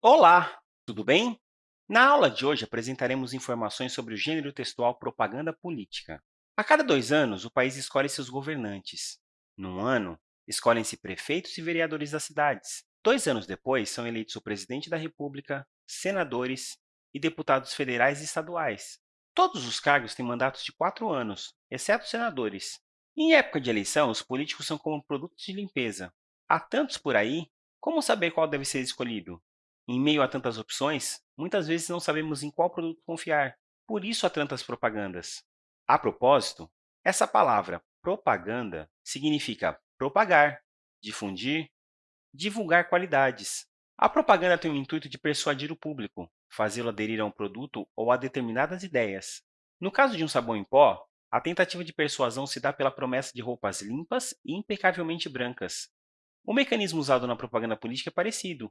Olá, tudo bem? Na aula de hoje apresentaremos informações sobre o gênero textual propaganda política. A cada dois anos, o país escolhe seus governantes. Num ano, escolhem-se prefeitos e vereadores das cidades. Dois anos depois, são eleitos o presidente da República, senadores e deputados federais e estaduais. Todos os cargos têm mandatos de quatro anos, exceto os senadores. Em época de eleição, os políticos são como produtos de limpeza. Há tantos por aí, como saber qual deve ser escolhido? Em meio a tantas opções, muitas vezes não sabemos em qual produto confiar. Por isso há tantas propagandas. A propósito, essa palavra propaganda significa propagar, difundir, divulgar qualidades. A propaganda tem o intuito de persuadir o público, fazê-lo aderir a um produto ou a determinadas ideias. No caso de um sabão em pó, a tentativa de persuasão se dá pela promessa de roupas limpas e impecavelmente brancas. O mecanismo usado na propaganda política é parecido.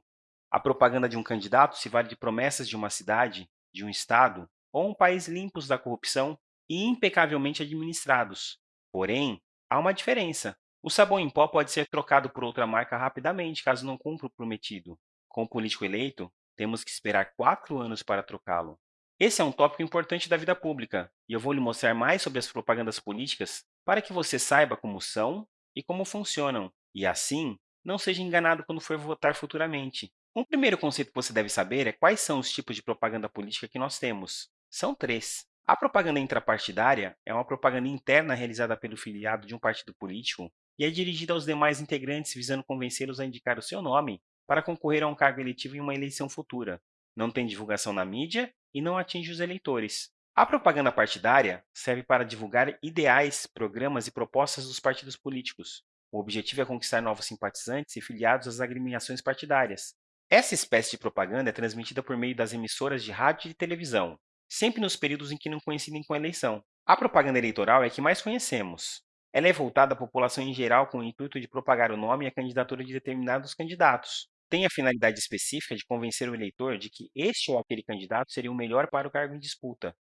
A propaganda de um candidato se vale de promessas de uma cidade, de um estado ou um país limpos da corrupção e impecavelmente administrados. Porém, há uma diferença. O sabão em pó pode ser trocado por outra marca rapidamente, caso não cumpra o prometido. Com o político eleito, temos que esperar quatro anos para trocá-lo. Esse é um tópico importante da vida pública, e eu vou lhe mostrar mais sobre as propagandas políticas para que você saiba como são e como funcionam, e assim não seja enganado quando for votar futuramente. Um primeiro conceito que você deve saber é quais são os tipos de propaganda política que nós temos. São três. A propaganda intrapartidária é uma propaganda interna realizada pelo filiado de um partido político e é dirigida aos demais integrantes visando convencê-los a indicar o seu nome para concorrer a um cargo eletivo em uma eleição futura. Não tem divulgação na mídia e não atinge os eleitores. A propaganda partidária serve para divulgar ideais, programas e propostas dos partidos políticos. O objetivo é conquistar novos simpatizantes e filiados às agremiações partidárias. Essa espécie de propaganda é transmitida por meio das emissoras de rádio e televisão, sempre nos períodos em que não coincidem com a eleição. A propaganda eleitoral é a que mais conhecemos. Ela é voltada à população em geral com o intuito de propagar o nome e a candidatura de determinados candidatos. Tem a finalidade específica de convencer o eleitor de que este ou aquele candidato seria o melhor para o cargo em disputa.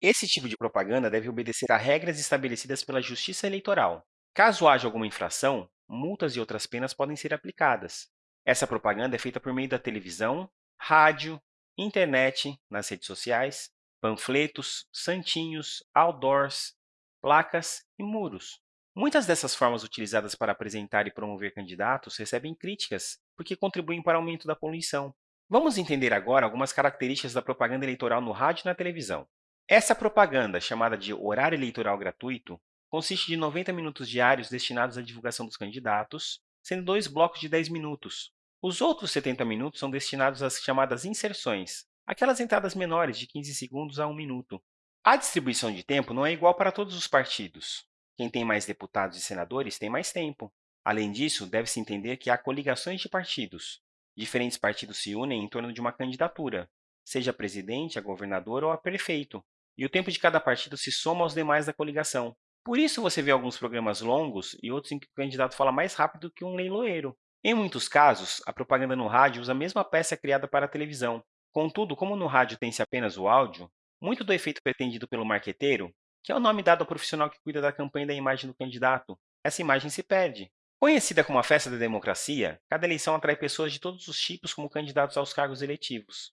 Esse tipo de propaganda deve obedecer a regras estabelecidas pela Justiça Eleitoral. Caso haja alguma infração, multas e outras penas podem ser aplicadas. Essa propaganda é feita por meio da televisão, rádio, internet, nas redes sociais, panfletos, santinhos, outdoors, placas e muros. Muitas dessas formas utilizadas para apresentar e promover candidatos recebem críticas, porque contribuem para o aumento da poluição. Vamos entender agora algumas características da propaganda eleitoral no rádio e na televisão. Essa propaganda, chamada de horário eleitoral gratuito, consiste de 90 minutos diários destinados à divulgação dos candidatos, sendo dois blocos de 10 minutos. Os outros 70 minutos são destinados às chamadas inserções, aquelas entradas menores de 15 segundos a 1 minuto. A distribuição de tempo não é igual para todos os partidos. Quem tem mais deputados e senadores tem mais tempo. Além disso, deve-se entender que há coligações de partidos. Diferentes partidos se unem em torno de uma candidatura, seja a presidente, a governador ou a prefeito, e o tempo de cada partido se soma aos demais da coligação. Por isso, você vê alguns programas longos e outros em que o candidato fala mais rápido que um leiloeiro. Em muitos casos, a propaganda no rádio usa a mesma peça criada para a televisão. Contudo, como no rádio tem-se apenas o áudio, muito do efeito pretendido pelo marqueteiro, que é o nome dado ao profissional que cuida da campanha da imagem do candidato, essa imagem se perde. Conhecida como a festa da democracia, cada eleição atrai pessoas de todos os tipos como candidatos aos cargos eletivos.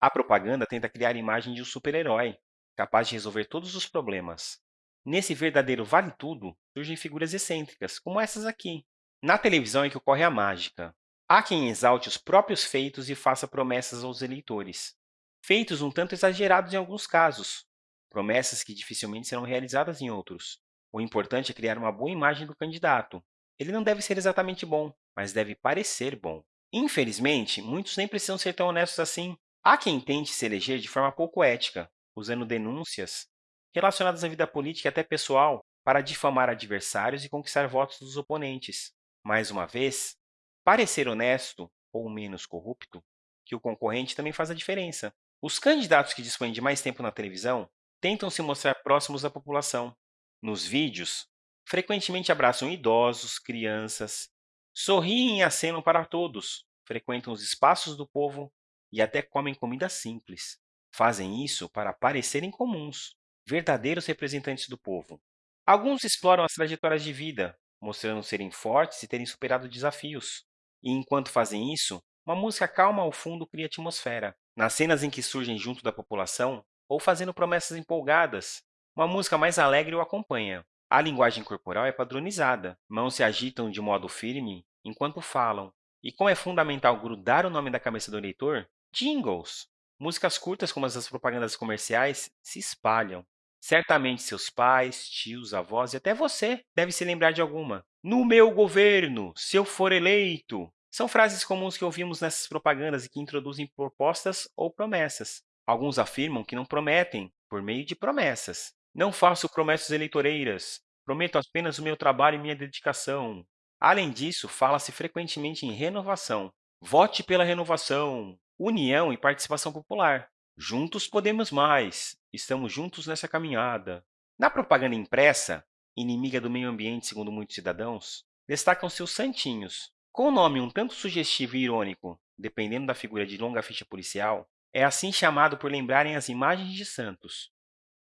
A propaganda tenta criar a imagem de um super-herói, capaz de resolver todos os problemas. Nesse verdadeiro vale-tudo, surgem figuras excêntricas, como essas aqui. Na televisão é que ocorre a mágica. Há quem exalte os próprios feitos e faça promessas aos eleitores. Feitos um tanto exagerados em alguns casos, promessas que dificilmente serão realizadas em outros. O importante é criar uma boa imagem do candidato. Ele não deve ser exatamente bom, mas deve parecer bom. Infelizmente, muitos nem precisam ser tão honestos assim. Há quem tente se eleger de forma pouco ética, usando denúncias relacionadas à vida política e até pessoal, para difamar adversários e conquistar votos dos oponentes. Mais uma vez, parecer honesto ou menos corrupto que o concorrente também faz a diferença. Os candidatos que dispõem de mais tempo na televisão tentam se mostrar próximos da população. Nos vídeos, frequentemente abraçam idosos, crianças, sorriem e acenam para todos, frequentam os espaços do povo e até comem comida simples. Fazem isso para parecerem comuns, verdadeiros representantes do povo. Alguns exploram as trajetórias de vida, mostrando serem fortes e terem superado desafios. E enquanto fazem isso, Uma música calma ao fundo cria atmosfera. Nas cenas em que surgem junto da população, ou fazendo promessas empolgadas, uma música mais alegre o acompanha. A linguagem corporal é padronizada. Mãos se agitam de modo firme enquanto falam. E como é fundamental grudar o nome da cabeça do eleitor, jingles. Músicas curtas como as das propagandas comerciais se espalham. Certamente seus pais, tios, avós e até você deve se lembrar de alguma. No meu governo, se eu for eleito. São frases comuns que ouvimos nessas propagandas e que introduzem propostas ou promessas. Alguns afirmam que não prometem por meio de promessas. Não faço promessas eleitoreiras. Prometo apenas o meu trabalho e minha dedicação. Além disso, fala-se frequentemente em renovação. Vote pela renovação, união e participação popular. Juntos podemos mais. Estamos juntos nessa caminhada. Na propaganda impressa, inimiga do meio ambiente segundo muitos cidadãos, destacam-se os santinhos. Com o nome um tanto sugestivo e irônico, dependendo da figura de longa ficha policial, é assim chamado por lembrarem as imagens de santos.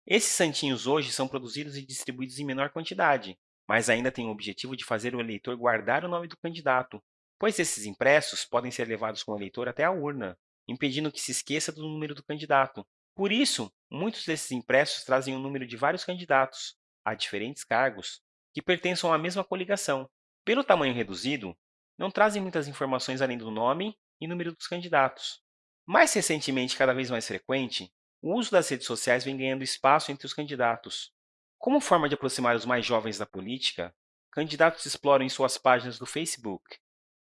Esses santinhos hoje são produzidos e distribuídos em menor quantidade, mas ainda têm o objetivo de fazer o eleitor guardar o nome do candidato, pois esses impressos podem ser levados com o eleitor até a urna, impedindo que se esqueça do número do candidato. Por isso, muitos desses impressos trazem o número de vários candidatos, a diferentes cargos, que pertençam à mesma coligação. Pelo tamanho reduzido, não trazem muitas informações além do nome e número dos candidatos. Mais recentemente, cada vez mais frequente, o uso das redes sociais vem ganhando espaço entre os candidatos. Como forma de aproximar os mais jovens da política, candidatos exploram em suas páginas do Facebook,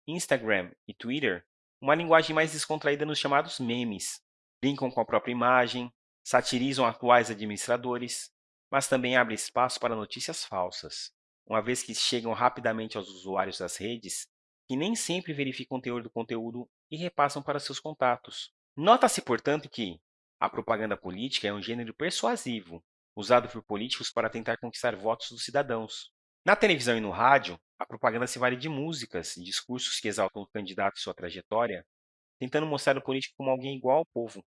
Instagram e Twitter uma linguagem mais descontraída nos chamados memes. Brincam com a própria imagem, satirizam atuais administradores, mas também abrem espaço para notícias falsas, uma vez que chegam rapidamente aos usuários das redes, que nem sempre verificam o teor do conteúdo e repassam para seus contatos. Nota-se, portanto, que a propaganda política é um gênero persuasivo, usado por políticos para tentar conquistar votos dos cidadãos. Na televisão e no rádio, a propaganda se vale de músicas e discursos que exaltam o candidato e sua trajetória, tentando mostrar o político como alguém igual ao povo.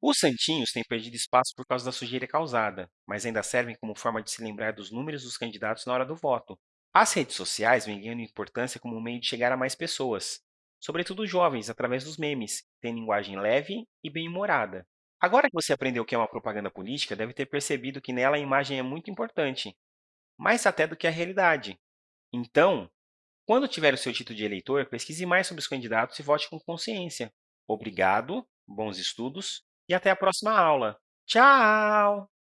Os santinhos têm perdido espaço por causa da sujeira causada, mas ainda servem como forma de se lembrar dos números dos candidatos na hora do voto. As redes sociais vêm ganhando importância como um meio de chegar a mais pessoas, sobretudo jovens, através dos memes, que têm linguagem leve e bem-humorada. Agora que você aprendeu o que é uma propaganda política, deve ter percebido que nela a imagem é muito importante, mais até do que a realidade. Então, quando tiver o seu título de eleitor, pesquise mais sobre os candidatos e vote com consciência. Obrigado, bons estudos e até a próxima aula. Tchau!